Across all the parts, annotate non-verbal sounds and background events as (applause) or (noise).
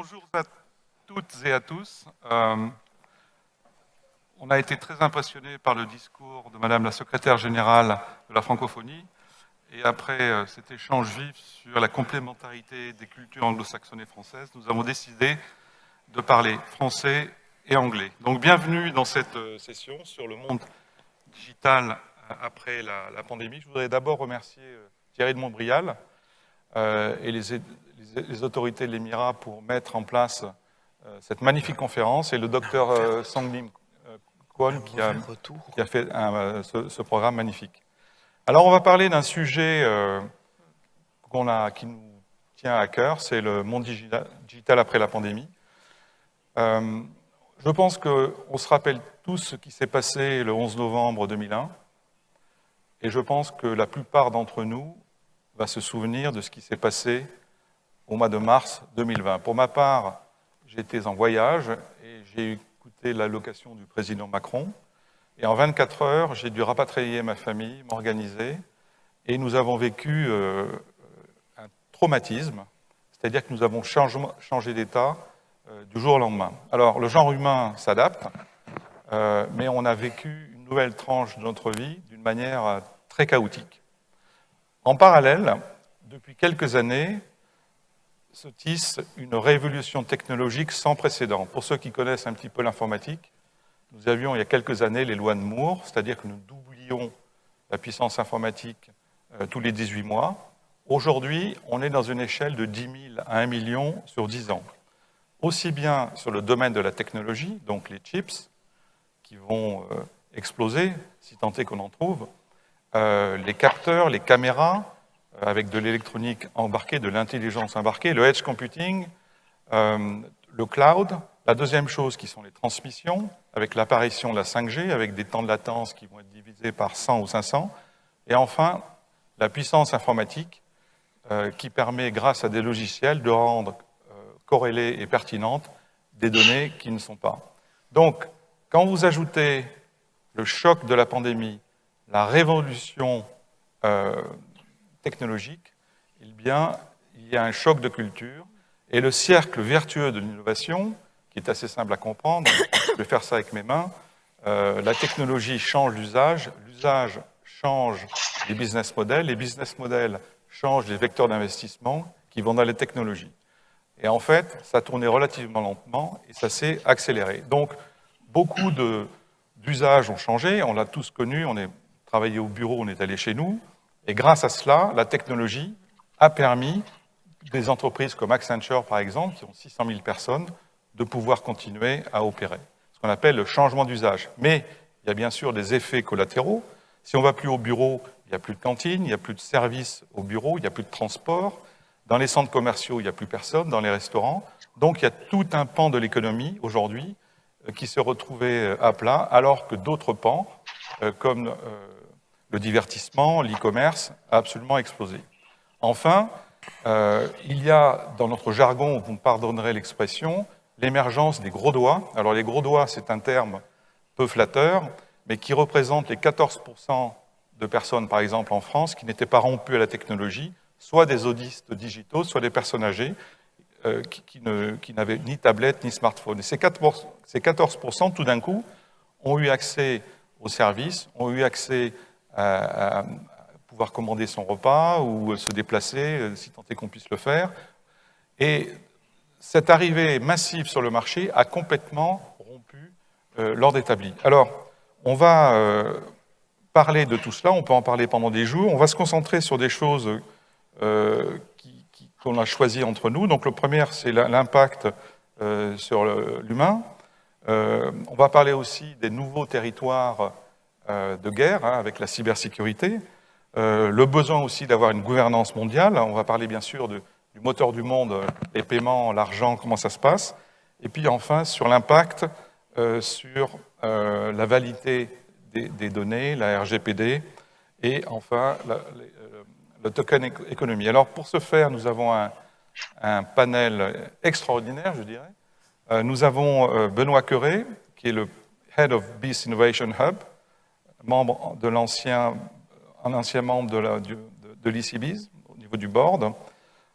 bonjour à toutes et à tous. Euh, on a été très impressionnés par le discours de Madame la secrétaire générale de la francophonie. Et après euh, cet échange vif sur la complémentarité des cultures anglo-saxonnes et françaises, nous avons décidé de parler français et anglais. Donc bienvenue dans cette euh, session sur le monde digital après la, pandémie. Je voudrais d'abord remercier Thierry de Montbrial et les, les autorités de l'Émirat pour mettre en place euh, cette magnifique conférence et le docteur euh, Sanglim euh, Kwon qui a, fait ce, programme magnifique. Alors on va parler d'un sujet qui nous tient à cœur, c'est le monde digital après la pandémie. je pense qu'on se rappelle tous ce qui s'est passé le 11 novembre 2001 et je pense que la plupart d'entre nous va se souvenir de ce qui s'est passé au mois de mars 2020. Pour ma part, j'étais en voyage et j'ai écouté l'allocation du président Macron. Et en 24 heures, j'ai dû rapatrier ma famille, m'organiser. Et nous avons vécu euh, un traumatisme, c'est-à-dire que nous avons changé d'état euh, du jour au lendemain. Alors, le genre humain s'adapte, euh, mais on a vécu une nouvelle tranche de notre vie d'une manière très chaotique. En parallèle, depuis quelques années, se tisse une révolution technologique sans précédent. Pour ceux qui connaissent un petit peu l'informatique, nous avions il y a quelques années les lois de Moore, c'est-à-dire que nous doublions la puissance informatique euh, tous les 18 mois. Aujourd'hui, on est dans une échelle de 10 000 à 1 million sur 10 ans. Aussi bien sur le domaine de la technologie, donc les chips, qui vont euh, exploser, si tant est qu'on en trouve, euh, les capteurs, les caméras, avec de l'électronique embarquée, de l'intelligence embarquée, le edge computing, euh, le cloud. La deuxième chose qui sont les transmissions, avec l'apparition de la 5G, avec des temps de latence qui vont être divisés par 100 ou 500. Et enfin, la puissance informatique euh, qui permet, grâce à des logiciels, de rendre euh, corrélées et pertinentes des données qui ne sont pas. Donc, quand vous ajoutez le choc de la pandémie, la révolution technologique, il y a un choc de culture et le cercle vertueux de l'innovation, qui est assez simple à comprendre, (coughs) je vais faire ça avec mes mains, euh, la technologie change l'usage, l'usage change les business models, les business models changent les vecteurs d'investissement qui vont dans les technologies. Et en fait, ça tournait relativement lentement et ça s'est accéléré. Donc, beaucoup d'usages ont changé, on l'a tous connu, on est travaillé au bureau, on est allé chez nous, et grâce à cela, la technologie a permis des entreprises comme Accenture, par exemple, qui ont 600 000 personnes, de pouvoir continuer à opérer. Ce qu'on appelle le changement d'usage. Mais il y a bien sûr des effets collatéraux. Si on ne va plus au bureau, il n'y a plus de cantine, il n'y a plus de services au bureau, il n'y a plus de transport. Dans les centres commerciaux, il n'y a plus personne, dans les restaurants. Donc il y a tout un pan de l'économie aujourd'hui euh, qui se retrouvait euh, à plat, alors que d'autres pans, euh, comme le divertissement, l'e-commerce a absolument explosé. Enfin, euh, il y a dans notre jargon, vous me pardonnerez l'expression, l'émergence des gros doigts. Alors les gros doigts, c'est un terme peu flatteur, mais qui représente les 14% de personnes, par exemple en France, qui n'étaient pas rompues à la technologie, soit des audistes digitaux, soit des personnes âgées, euh, qui, n'avaient ni tablette ni smartphone. Et ces 14%, ces 14% tout d'un coup, ont eu accès aux services, ont eu accès à, pouvoir commander son repas ou se déplacer, euh, si tant est qu'on puisse le faire. Et cette arrivée massive sur le marché a complètement rompu euh, l'ordre établi. Alors, on va euh, parler de tout cela, on peut en parler pendant des jours, on va se concentrer sur des choses qu'on a choisies entre nous. Donc le premier, c'est l'impact sur l'humain. on va parler aussi des nouveaux territoires de guerre hein, avec la cybersécurité, euh, le besoin aussi d'avoir une gouvernance mondiale. On va parler bien sûr du moteur du monde, les paiements, l'argent, comment ça se passe. Et puis enfin sur l'impact euh, sur la validité des, données, la RGPD, et enfin le token économie. Alors pour ce faire, nous avons un, un panel extraordinaire, je dirais. nous avons Benoît Queré, qui est le Head of Beast Innovation Hub, membre de l'ancien, un ancien membre de, l'ICBIS, au niveau du board.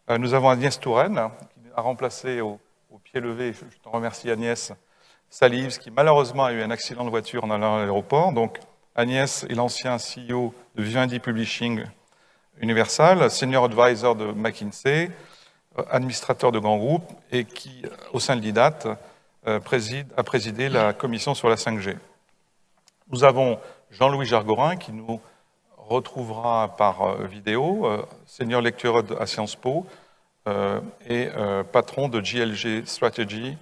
Euh, nous avons Agnès Touraine, qui a remplacé au, pied levé, je, te remercie Agnès Salives, qui malheureusement a eu un accident de voiture en allant à l'aéroport. Donc Agnès est l'ancien CEO de Vivendi Publishing Universal, senior advisor de McKinsey, administrateur de grands groupes et qui, au sein de l'IDAT, euh, a présidé la commission sur la 5G. Nous avons Jean-Louis Jargorin qui nous retrouvera par euh, vidéo, euh, senior lecturer à Sciences Po et patron de GLG Strategy,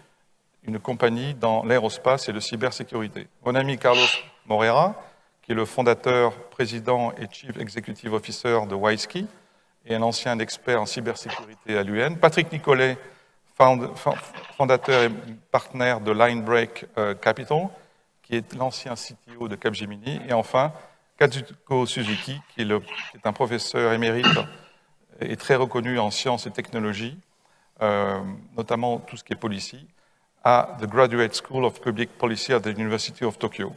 une compagnie dans l'aérospace et la cybersécurité. Mon ami Carlos Morera, qui est le fondateur, président et chief executive officer de Wisky, et un ancien expert en cybersécurité à l'UN. Patrick Nicolet, fondateur et partenaire de Linebreak euh, Capital, qui est l'ancien CTO de Capgemini. Et enfin, Kazuko Suzuki, qui est, un professeur émérite et très reconnu en sciences et technologies, euh, notamment tout ce qui est policy, à The Graduate School of Public Policy at the University of Tokyo.